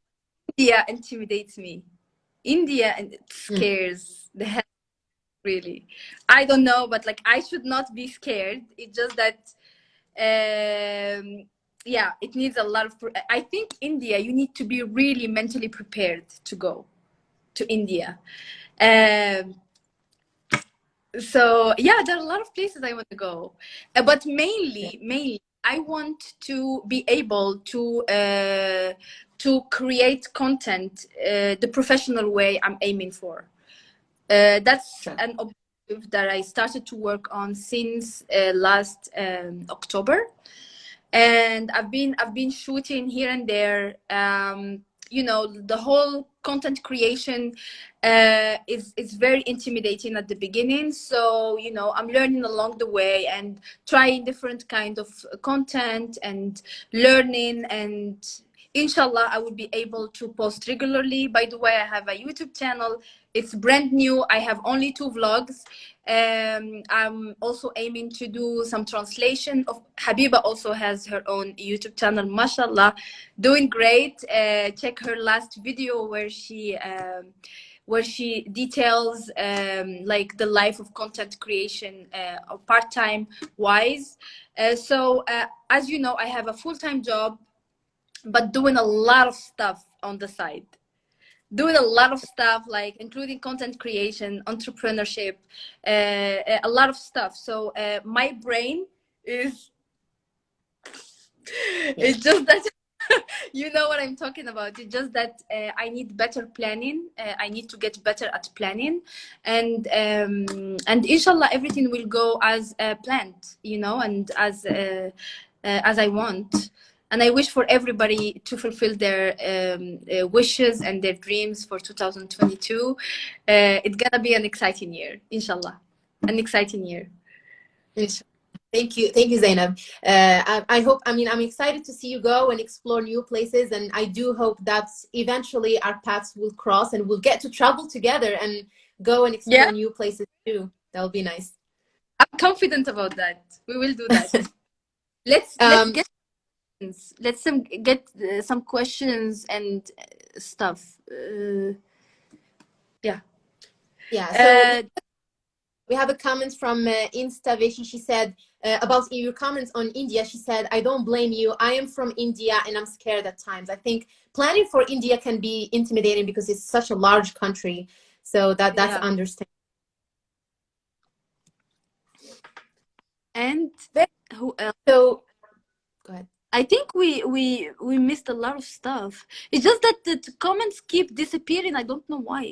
india intimidates me India and it hmm. scares mm. the hell really. I don't know, but like I should not be scared. It's just that um, yeah, it needs a lot of I think India you need to be really mentally prepared to go to India. Um, so yeah, there are a lot of places I want to go, uh, but mainly, mainly I want to be able to uh, to create content uh, the professional way I'm aiming for. Uh, that's sure. an objective that I started to work on since uh, last um, October, and I've been I've been shooting here and there. Um, you know, the whole content creation uh, is is very intimidating at the beginning. So you know, I'm learning along the way and trying different kind of content and learning. And inshallah i will be able to post regularly. By the way i have a youtube channel. It's brand new. I have only two vlogs um, i'm also aiming to do some translation of habiba also has her own youtube channel mashallah. Doing great. Uh, check her last video where she um, where she details um, like the life of content creation uh, part-time wise. Uh, so uh, as you know i have a full-time job but doing a lot of stuff on the side doing a lot of stuff like including content creation entrepreneurship uh, a lot of stuff. So uh, my brain is it's just that you know what i'm talking about. It's just that uh, i need better planning uh, i need to get better at planning. And um, and inshallah everything will go as uh, planned you know and as uh, as i want and I wish for everybody to fulfill their um, uh, wishes and their dreams for 2022. Uh, it's gonna be an exciting year, inshallah. An exciting year. Thank you, thank you, Zainab. Uh, I, I, hope. I mean, I'm excited to see you go and explore new places, and I do hope that eventually our paths will cross and we'll get to travel together and go and explore Yeah. new places too. That will be nice. I'm confident about that. We will do that. let's Um, let's get questions. Let's some get uh, some questions and stuff. Uh, Yeah. So uh, we have a comment from uh, InstaVishi. She said uh, about your comments on India. She said, "I don't blame you. I am from India and I'm scared at times. I think planning for India can be intimidating because it's such a large country. So that that's Yeah. understandable." and who else? So go ahead. I think we we we missed a lot of stuff. It's just that the the comments keep disappearing. I don't know why.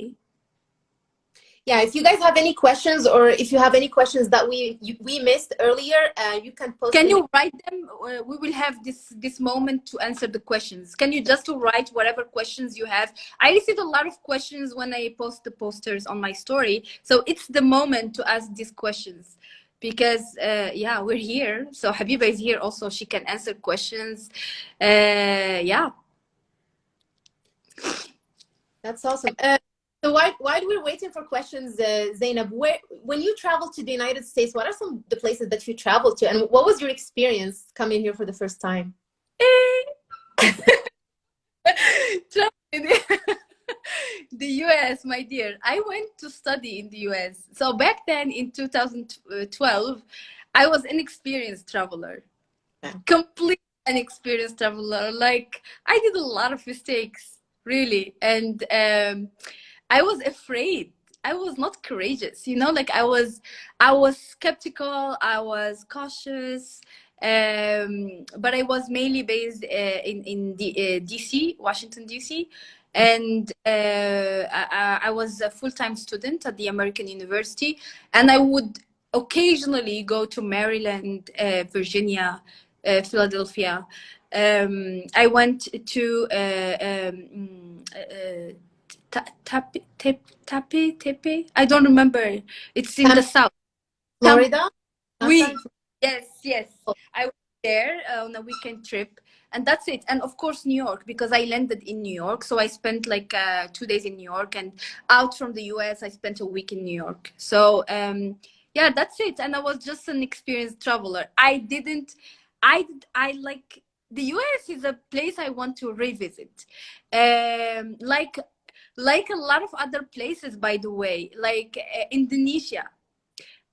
Yeah, if you guys have any questions or if you have any questions that we you, we missed earlier, uh, you can post. Can you write them? Uh, we will have this this moment to answer the questions. Can you just write whatever questions you have? I received a lot of questions when I post the posters on my story, so it's the moment to ask these questions because uh, yeah, we're here. So Habiba is here also. She can answer questions. Uh, yeah. That's awesome. Uh, so while, while we're waiting for questions, uh, Zainab, where, when you travel to the United States, what are some of the places that you traveled to? And what was your experience coming here for the first time? the US, my dear. I went to study in the US. So back then in 2012, I was an experienced traveler. Yeah. Complete inexperienced traveler. Like I did a lot of mistakes, really. And um, I was afraid. I was not courageous, you know, like I was I was skeptical, I was cautious. Um, but I was mainly based uh, in in the, uh, DC, Washington DC, and uh, I, I was a full-time student at the American University, and I would occasionally go to Maryland, uh, Virginia, uh, Philadelphia. Um, I went to uh, um, uh, Ta- Tapi, Tapi, Tepe. I don't remember. It's in the south. Florida? We- Yes, yes. I was there uh, on a weekend trip, and that's it. And of course, New York, because I landed in New York. So I spent like uh, two days in New York, and out from the US, I spent a week in New York. So um, yeah, that's it. And I was just an experienced traveler. I didn't, I, I like the US is a place I want to revisit. Um, like, like a lot of other places, by the way, like uh, Indonesia.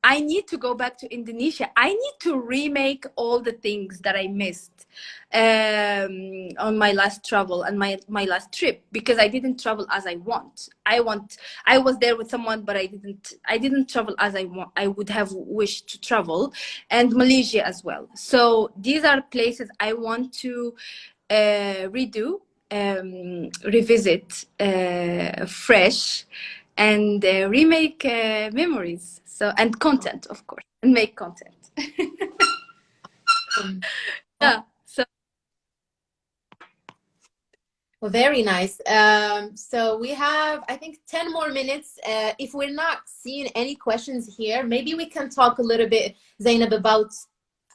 I need to go back to Indonesia. I need to remake all the things that I missed um, on my last travel and my, my last trip because I didn't travel as I want. I want. I was there with someone, but I didn't. I didn't travel as I want. I would have wished to travel, and Malaysia as well. So these are places I want to uh, redo, um, revisit, uh, fresh, and uh, remake uh, memories. So and content, of course, and make content. Um, yeah. So Well, very nice. Um, so we have, I think, 10 more minutes. Uh, if we're not seeing any questions here, maybe we can talk a little bit, Zainab, about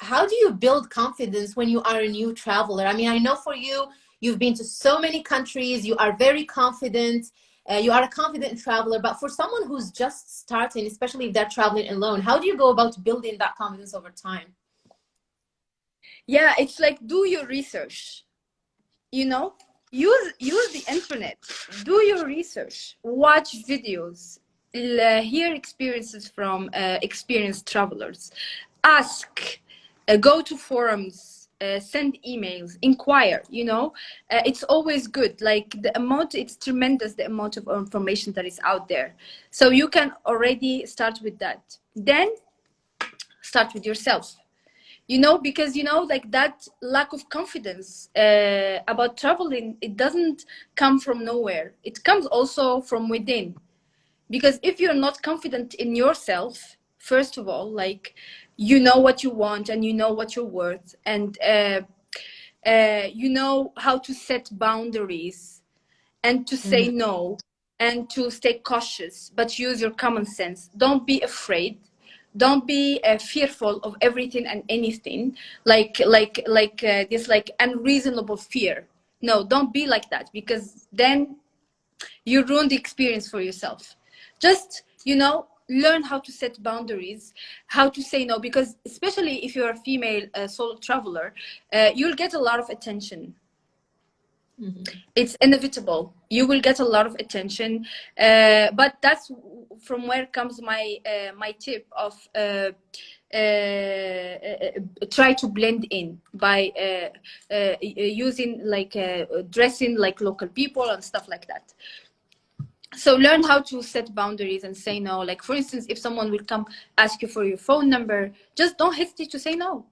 how do you build confidence when you are a new traveler? I mean, I know for you, you've been to so many countries, you are very confident, uh, you are a confident traveler, but for someone who's just starting, especially if they're traveling alone, how do you go about building that confidence over time? yeah, it's like do your research. You know, use use the internet. Do your research. Watch videos. hear experiences from uh, experienced travelers. Ask. Uh, go to forums. Uh, send emails. Inquire. You know, uh, it's always good. Like the amount, it's tremendous the amount of information that is out there. So you can already start with that. Then start with yourself you know because you know like that lack of confidence uh, about traveling it doesn't come from nowhere it comes also from within because if you're not confident in yourself first of all like you know what you want and you know what you're worth and uh, uh, you know how to set boundaries and to say no and to stay cautious but use your common sense. Don't be afraid. Don't be uh, fearful of everything and anything. Like like like uh, this like unreasonable fear. No don't be like that because then you ruin the experience for yourself. Just you know learn how to set boundaries how to say no because especially if you're a female uh, solo traveler uh, you'll get a lot of attention. Mm -hmm. it's inevitable. You will get a lot of attention uh, but that's from where comes my uh, my tip of uh, uh, try to blend in by using like dressing like local people and stuff like that so learn how to set boundaries and say no. Like for instance if someone will come ask you for your phone number just don't hesitate to say no.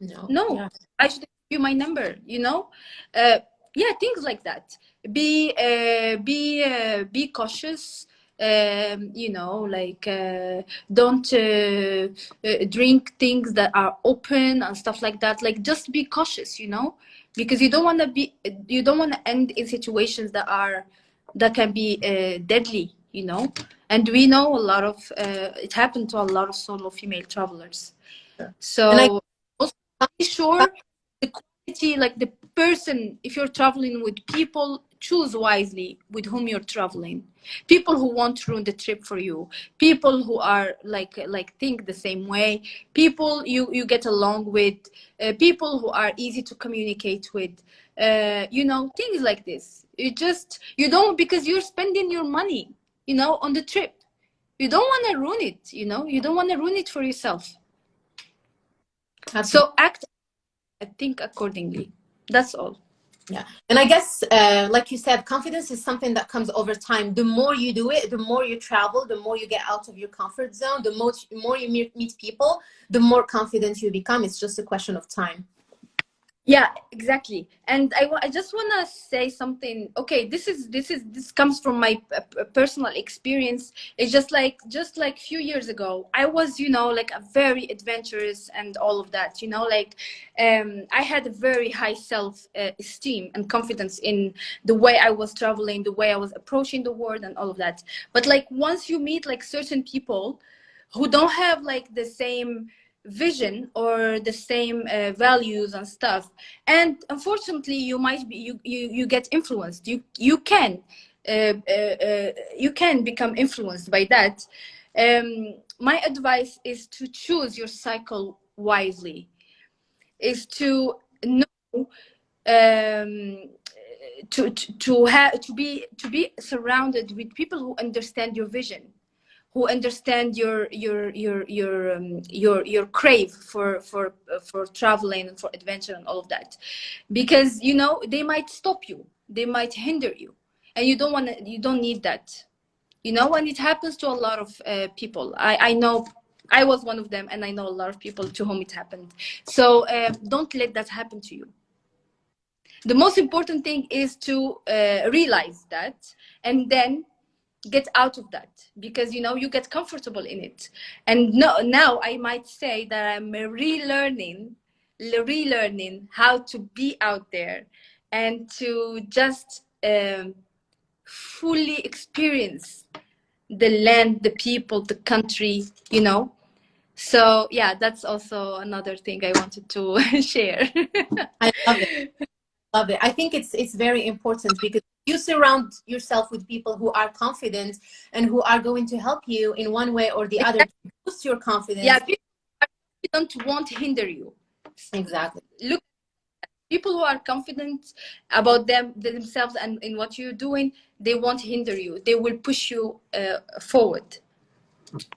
No. No. Yeah. i should give you my number you know? Uh, yeah things like that. Be uh, be uh, be cautious. Um, you know like uh, don't uh, uh, drink things that are open and stuff like that. Like just be cautious you know? Because you don't want to be you don't want to end in situations that are that can be uh, deadly, you know. And we know a lot of, uh, it happened to a lot of solo female travelers. Yeah. So and I also be sure the quality, like the person, if you're traveling with people, choose wisely with whom you're traveling. People who won't ruin the trip for you. People who are like like think the same way. People you you get along with. Uh, people who are easy to communicate with. Uh, you know things like this you just you don't because you're spending your money you know on the trip. You don't want to ruin it you know? You don't want to ruin it for yourself. Absolutely. so act i think accordingly. That's all. Yeah. And i guess uh, like you said confidence is something that comes over time. The more you do it the more you travel the more you get out of your comfort zone the more, more you meet people the more confident you become. It's just a question of time yeah exactly. And i, I just want to say something. Okay this is this is this comes from my personal experience. It's just like just like few years ago i was you know like a very adventurous and all of that you know like um i had a very high self uh, esteem and confidence in the way i was traveling the way i was approaching the world and all of that. But like once you meet like certain people who don't have like the same vision or the same uh, values and stuff. And unfortunately you might be you you, you get influenced. You you can uh, uh, uh, you can become influenced by that. Um, my advice is to choose your cycle wisely. Is to know um, to to, to have to be to be surrounded with people who understand your vision who understand your your your your um, your your crave for for uh, for traveling and for adventure and all of that. Because you know they might stop you. They might hinder you. And you don't want to you don't need that. You know and it happens to a lot of uh, people. I i know i was one of them and i know a lot of people to whom it happened. So uh, don't let that happen to you. The most important thing is to uh, realize that and then get out of that because you know you get comfortable in it. And no, now i might say that i'm relearning relearning how to be out there and to just um, fully experience the land the people the country you know? So yeah that's also another thing i wanted to share. I love it love it i think it's it's very important because you surround yourself with people who are confident and who are going to help you in one way or the other to boost your confidence. Yeah, people don't want to hinder you. Exactly. Look, people who are confident about them themselves and in what you're doing, they won't hinder you. They will push you uh, forward.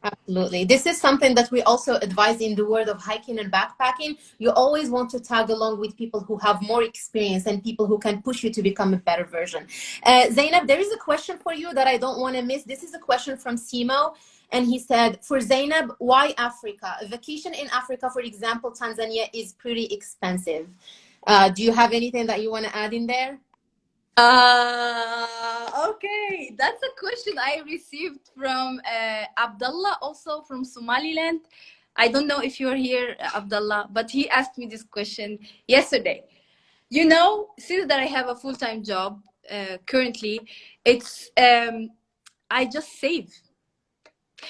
Absolutely. This is something that we also advise in the world of hiking and backpacking. You always want to tag along with people who have more experience and people who can push you to become a better version. Uh, Zainab, there is a question for you that I don't want to miss. This is a question from Simo. And he said, for Zainab, why Africa? A vacation in Africa, for example, Tanzania is pretty expensive. Uh, do you have anything that you want to add in there? Uh, okay, that's a question I received from uh, Abdullah, also from Somaliland. I don't know if you're here, Abdullah, but he asked me this question yesterday. You know, since that I have a full-time job uh, currently, it's um, I just save.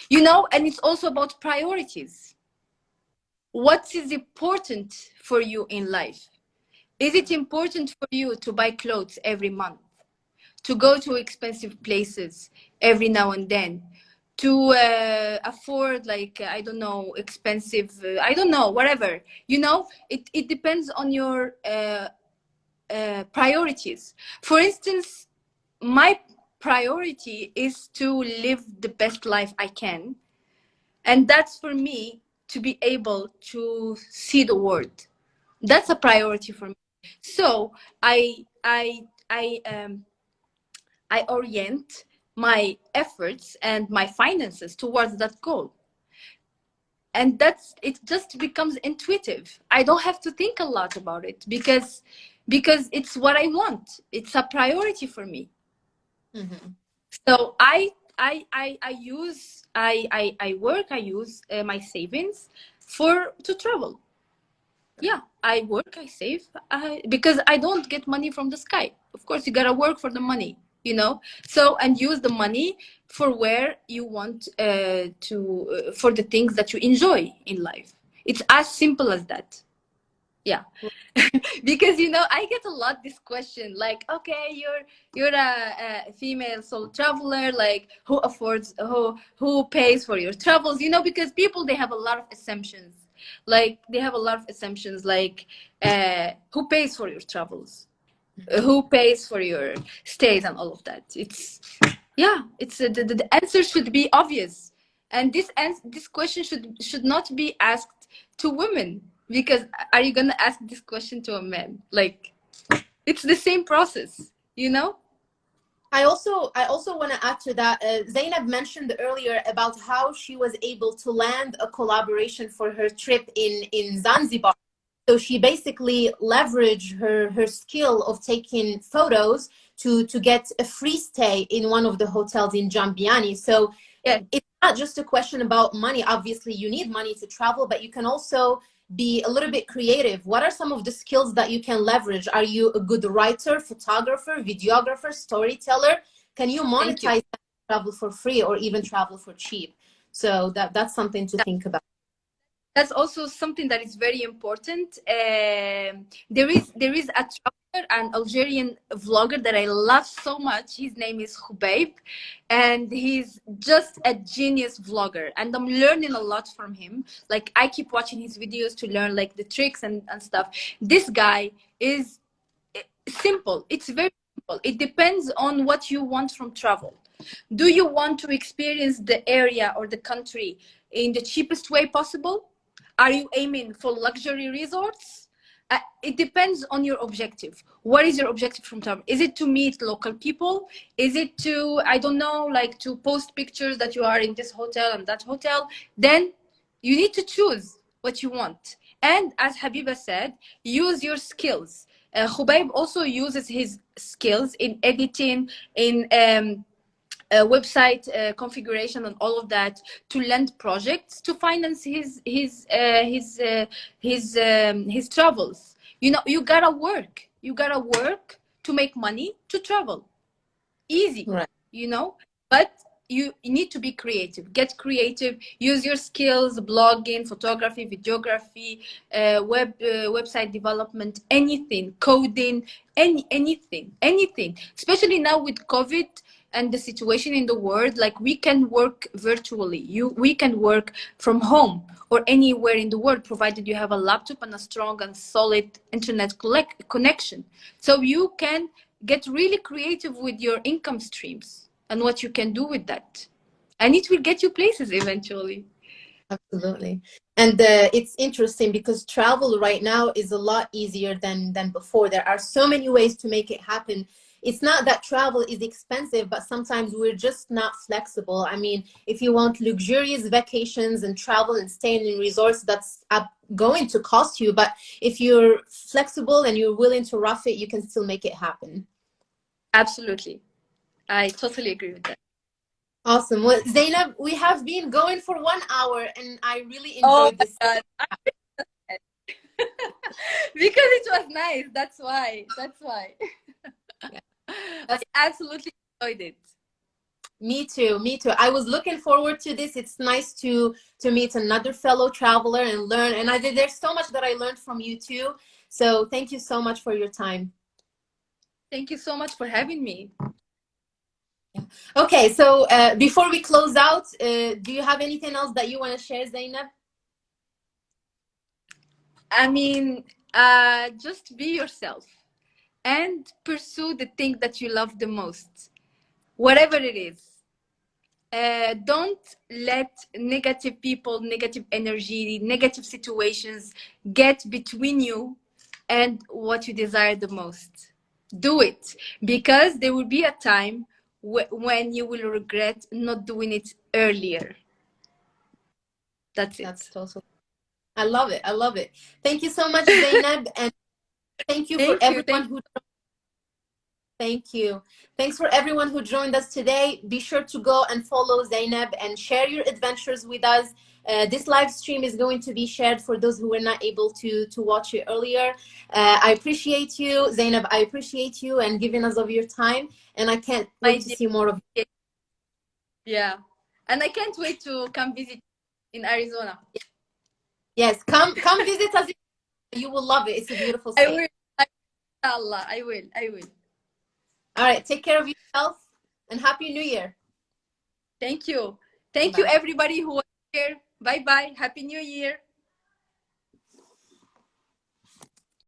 You know, and it's also about priorities. What is important for you in life? Is it important for you to buy clothes every month? To go to expensive places every now and then? to uh, afford like i don't know expensive uh, i don't know whatever. You know it, it depends on your uh, uh, priorities. For instance my priority is to live the best life i can. And that's for me to be able to see the world. That's a priority for me so i i i um i orient my efforts and my finances towards that goal. And that's it just becomes intuitive. I don't have to think a lot about it because because it's what i want. It's a priority for me. Mm-hmm. so I, I i i use i i, I work i use uh, my savings for to travel yeah i work i save I, because i don't get money from the sky. Of course you gotta work for the money you know? So and use the money for where you want uh, to uh, for the things that you enjoy in life. It's as simple as that. Yeah. Because you know i get a lot this question like okay you're you're a, a, female solo traveler like who affords who who pays for your travels? You know because people they have a lot of assumptions like they have a lot of assumptions like uh, who pays for your travels? Who pays for your stays and all of that? It's yeah it's uh, the, the answer should be obvious. And this ans- this question should should not be asked to women because are you gonna ask this question to a man? Like it's the same process you know I also I also want to add to that. Uh, Zainab mentioned earlier about how she was able to land a collaboration for her trip in in Zanzibar so she basically leveraged her, her skill of taking photos to, to get a free stay in one of the hotels in Jambiani. So yeah, it's not just a question about money. Obviously, you need money to travel, but you can also be a little bit creative. What are some of the skills that you can leverage? Are you a good writer, photographer, videographer, storyteller? Can you monetize you. travel for free or even travel for cheap? So that, that's something to think about that's also something that is very important. Uh, there is there is a an Algerian vlogger that I love so much. His name is Khubaib, and he's just a genius vlogger. And I'm learning a lot from him. Like I keep watching his videos to learn like the tricks and, and stuff. This guy is eh, simple. It's very simple. It depends on what you want from travel. Do you want to experience the area or the country in the cheapest way possible? Are you aiming for luxury resorts? Uh, it depends on your objective. What is your objective from travel? Is it to meet local people? Is it to, I don't know, like to post pictures that you are in this hotel and that hotel? Then you need to choose what you want. And as Habiba said, use your skills. Uh, Khubaib also uses his skills in editing, in um, website uh, configuration and all of that to lend projects to finance his his uh, his uh, his um, his travels. You know you gotta work. You gotta work to make money to travel. Easy right. you know? But you, you need to be creative. Get creative. Use your skills blogging photography videography uh, web uh, website development anything coding any anything anything. Especially now with covid and the situation in the world like we can work virtually. You we can work from home or anywhere in the world provided you have a laptop and a strong and solid internet collect, connection. So you can get really creative with your income streams and what you can do with that. And it will get you places eventually. Absolutely. And uh, it's interesting because travel right now is a lot easier than than before. There are so many ways to make it happen it's not that travel is expensive, but sometimes we're just not flexible. I mean, if you want luxurious vacations and travel and staying in resorts, that's going to cost you. But if you're flexible and you're willing to rough it, you can still make it happen. Absolutely. I totally agree with that. Awesome. Well, Zainab, we have been going for one hour and I really enjoyed oh this. because it was nice. That's why. That's why. Yeah. I absolutely enjoyed it. Me too. Me too. I was looking forward to this. It's nice to to meet another fellow traveler and learn. And I. There's so much that I learned from you too. So thank you so much for your time. Thank you so much for having me. Okay, so uh, before we close out, uh, do you have anything else that you want to share, Zainab? I mean, uh, just be yourself and pursue the thing that you love the most, whatever it is. Uh, don't let negative people, negative energy, negative situations get between you and what you desire the most. Do it because there will be a time wh when you will regret not doing it earlier. That's it. That's totally. I love it. I love it. Thank you so much, Zainab, and thank you Thank for you, everyone who. Thank you. Thanks for everyone who joined us today. Be sure to go and follow Zainab and share your adventures with us. Uh, this live stream is going to be shared for those who were not able to to watch it earlier. Uh, I appreciate you, Zainab. I appreciate you and giving us of your time. And I can't wait to see more of you. Yeah. And I can't wait to come visit in Arizona. Yes, come come visit us. You will love it. It's a beautiful I will. I, Allah, I will. I will. All right, take care of yourself and happy new year. Thank you. Thank you, everybody who was here. Bye bye. Happy New Year.